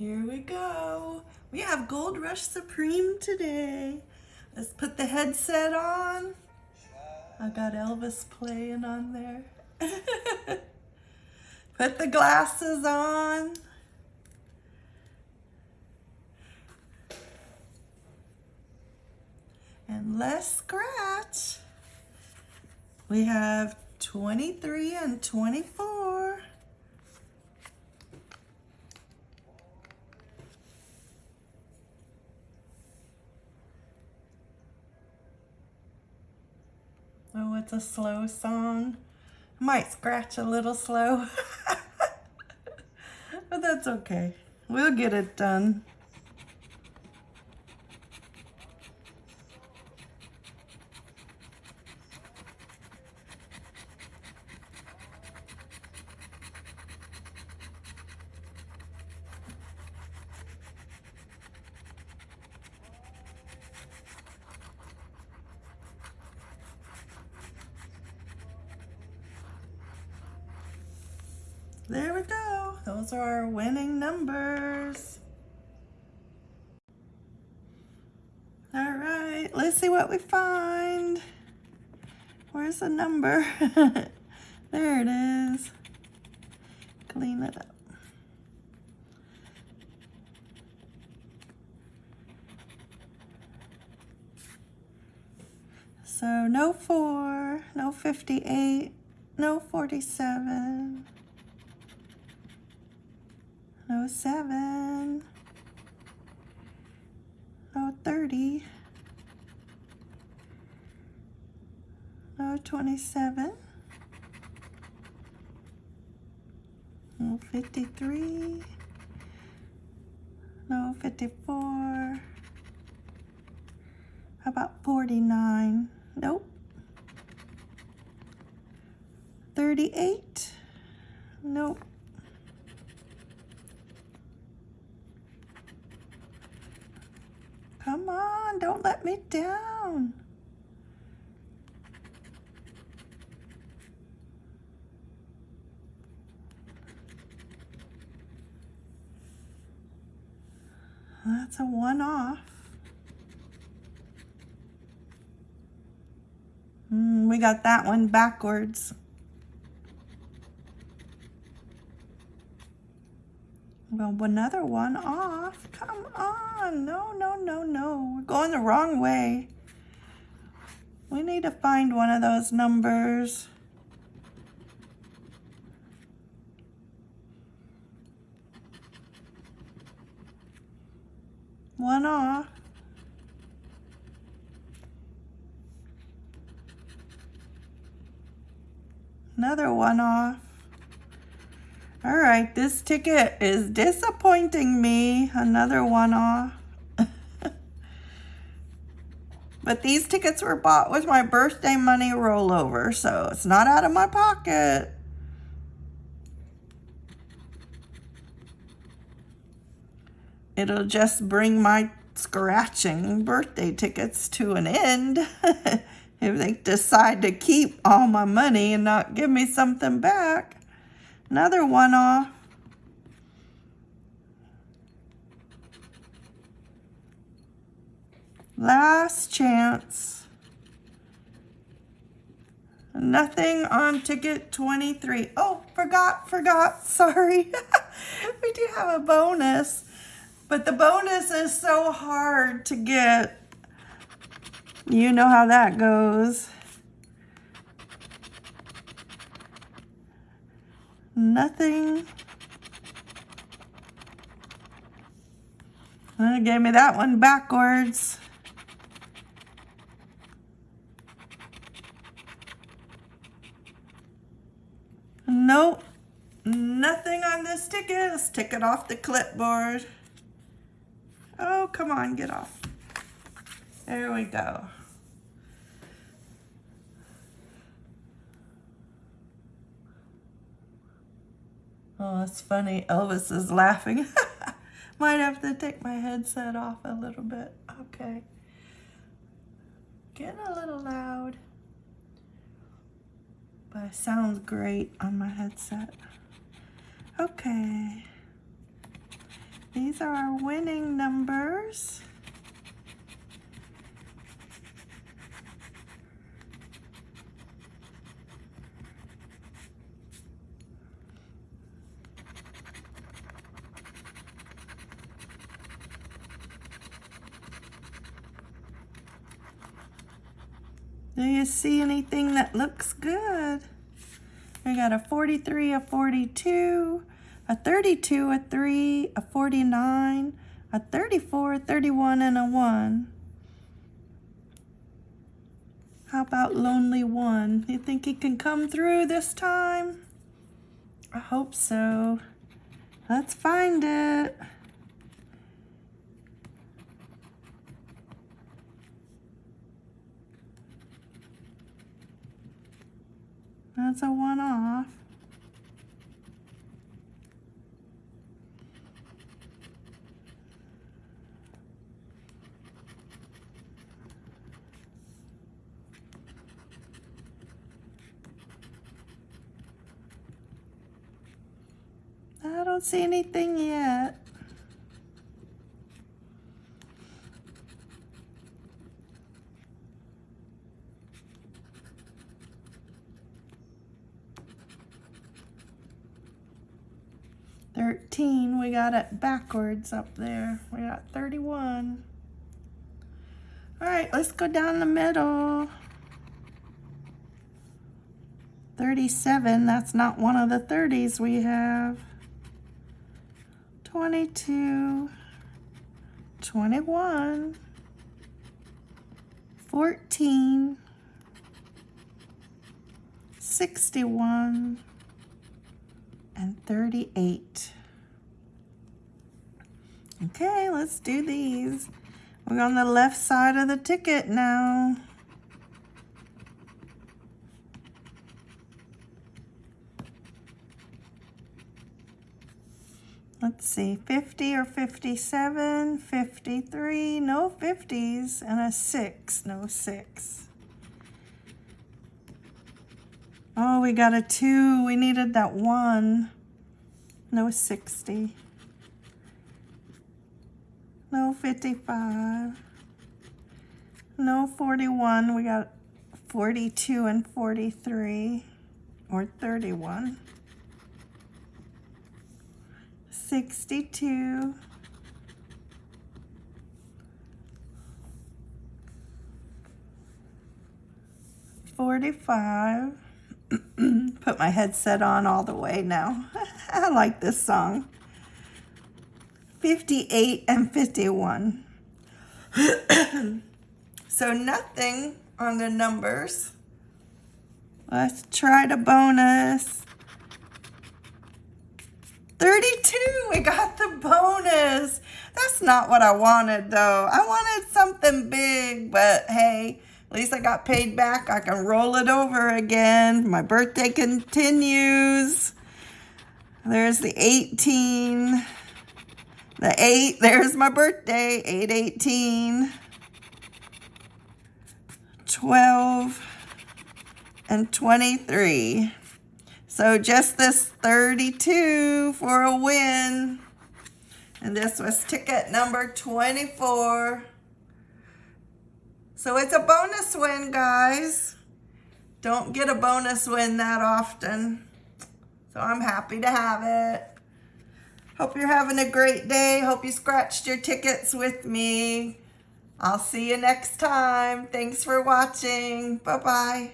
Here we go. We have Gold Rush Supreme today. Let's put the headset on. I got Elvis playing on there. put the glasses on. And let's scratch. We have 23 and 24. Oh, it's a slow song. Might scratch a little slow. but that's okay. We'll get it done. There we go. Those are our winning numbers. All right, let's see what we find. Where's the number? there it is. Clean it up. So no 4, no 58, no 47 no 7, no 30, no 27, no 53, no 54, how about 49? Nope. 38? Nope. Come on, don't let me down. That's a one off. Mm, we got that one backwards. Another one off. Come on. No, no, no, no. We're going the wrong way. We need to find one of those numbers. One off. Another one off. Right, this ticket is disappointing me. Another one off. but these tickets were bought with my birthday money rollover, so it's not out of my pocket. It'll just bring my scratching birthday tickets to an end if they decide to keep all my money and not give me something back. Another one off. Last chance. Nothing on ticket 23. Oh, forgot, forgot, sorry. we do have a bonus, but the bonus is so hard to get. You know how that goes. Nothing. Well, gave me that one backwards. Nope. Nothing on this ticket. Let's take it off the clipboard. Oh, come on, get off. There we go. Oh, it's funny. Elvis is laughing. Might have to take my headset off a little bit. Okay. Getting a little loud. But it sounds great on my headset. Okay. These are our winning numbers. Do you see anything that looks good? We got a 43, a 42, a 32, a 3, a 49, a 34, a 31, and a 1. How about Lonely One? You think he can come through this time? I hope so. Let's find it. That's a one-off. I don't see anything yet. Thirteen, we got it backwards up there. We got thirty-one. All right, let's go down the middle. 37, that's not one of the 30s we have. 22, 21, 14, 61, and 38. Okay, let's do these. We're on the left side of the ticket now. let's see, 50 or 57, 53, no 50s, and a 6, no 6. Oh, we got a 2. We needed that 1. No 60. No 55. No 41. We got 42 and 43. Or 31. 62, Forty-five. Put my headset on all the way now. I like this song. 58 and 51. so nothing on the numbers. Let's try the bonus. 32, we got the bonus. That's not what I wanted though. I wanted something big, but hey, at least I got paid back. I can roll it over again. My birthday continues. There's the 18. The 8, there's my birthday, 818. 12 and 23. So just this 32 for a win. And this was ticket number 24. So it's a bonus win, guys. Don't get a bonus win that often. So I'm happy to have it. Hope you're having a great day. Hope you scratched your tickets with me. I'll see you next time. Thanks for watching. Bye-bye.